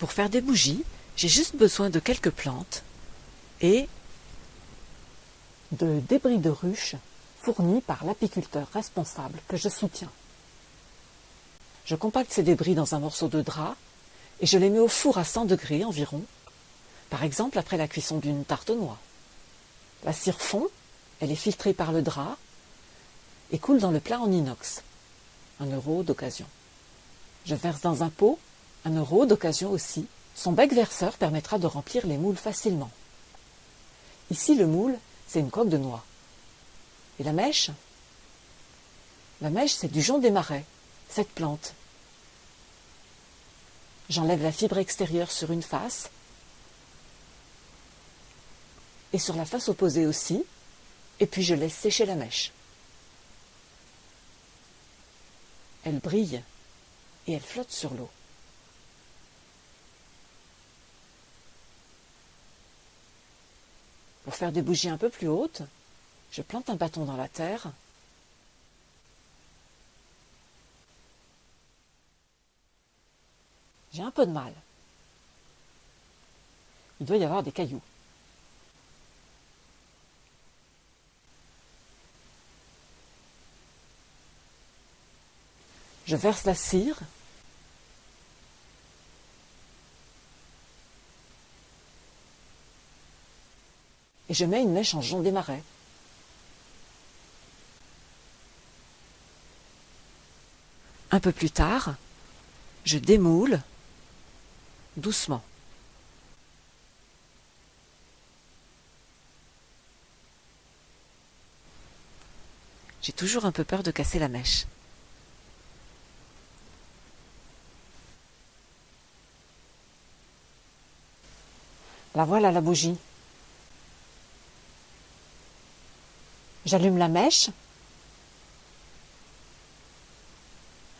Pour faire des bougies, j'ai juste besoin de quelques plantes et de débris de ruches fournis par l'apiculteur responsable que je soutiens. Je compacte ces débris dans un morceau de drap et je les mets au four à 100 degrés environ, par exemple après la cuisson d'une tarte aux noix. La cire fond, elle est filtrée par le drap et coule dans le plat en inox. Un euro d'occasion. Je verse dans un pot, un euro d'occasion aussi. Son bec verseur permettra de remplir les moules facilement. Ici, le moule, c'est une coque de noix. Et la mèche? La mèche, c'est du jonc des marais, cette plante. J'enlève la fibre extérieure sur une face et sur la face opposée aussi, et puis je laisse sécher la mèche. Elle brille et elle flotte sur l'eau. Pour faire des bougies un peu plus hautes, je plante un bâton dans la terre J'ai un peu de mal. Il doit y avoir des cailloux. Je verse la cire. Et je mets une mèche en jonc des marais. Un peu plus tard, je démoule doucement. J'ai toujours un peu peur de casser la mèche. La voilà la bougie. J'allume la mèche.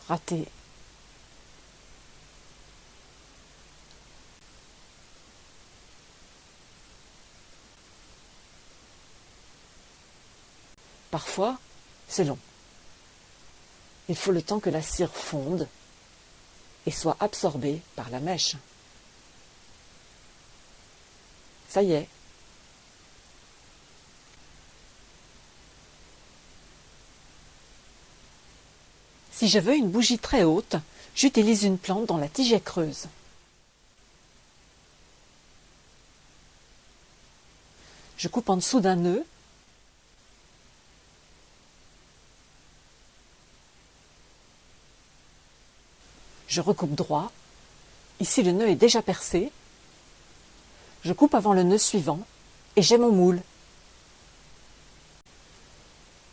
Raté. Parfois, c'est long. Il faut le temps que la cire fonde et soit absorbée par la mèche. Ça y est. Si je veux une bougie très haute, j'utilise une plante dont la tige est creuse. Je coupe en dessous d'un nœud je recoupe droit. Ici, le nœud est déjà percé. Je coupe avant le nœud suivant et j'ai mon moule.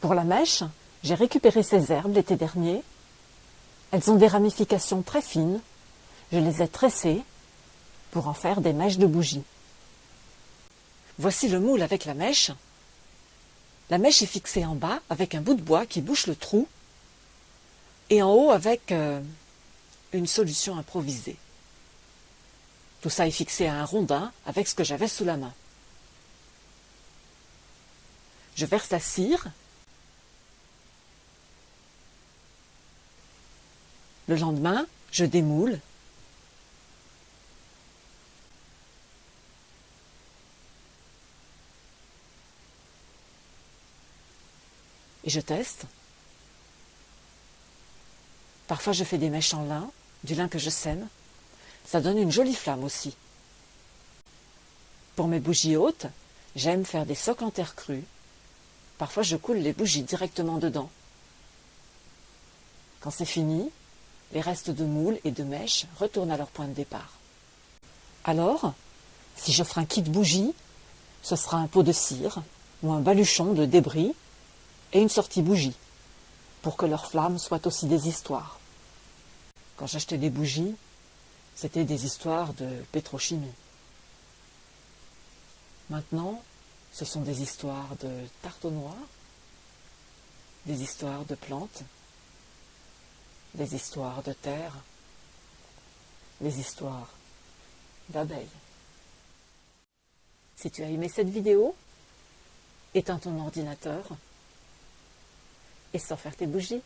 Pour la mèche, j'ai récupéré ces herbes l'été dernier. Elles ont des ramifications très fines. Je les ai tressées pour en faire des mèches de bougies. Voici le moule avec la mèche. La mèche est fixée en bas avec un bout de bois qui bouche le trou et en haut avec euh, une solution improvisée. Tout ça est fixé à un rondin avec ce que j'avais sous la main. Je verse la cire. Le lendemain, je démoule. Et je teste. Parfois je fais des mèches en lin, du lin que je sème. Ça donne une jolie flamme aussi. Pour mes bougies hautes, j'aime faire des socs en terre crue. Parfois je coule les bougies directement dedans. Quand c'est fini, les restes de moules et de mèches retournent à leur point de départ. Alors, si ferai un kit bougie, ce sera un pot de cire ou un baluchon de débris et une sortie bougie pour que leurs flammes soient aussi des histoires. Quand j'achetais des bougies, c'était des histoires de pétrochimie. Maintenant, ce sont des histoires de tarte aux noix, des histoires de plantes, des histoires de terre, des histoires d'abeilles. Si tu as aimé cette vidéo, éteins ton ordinateur et sans faire tes bougies.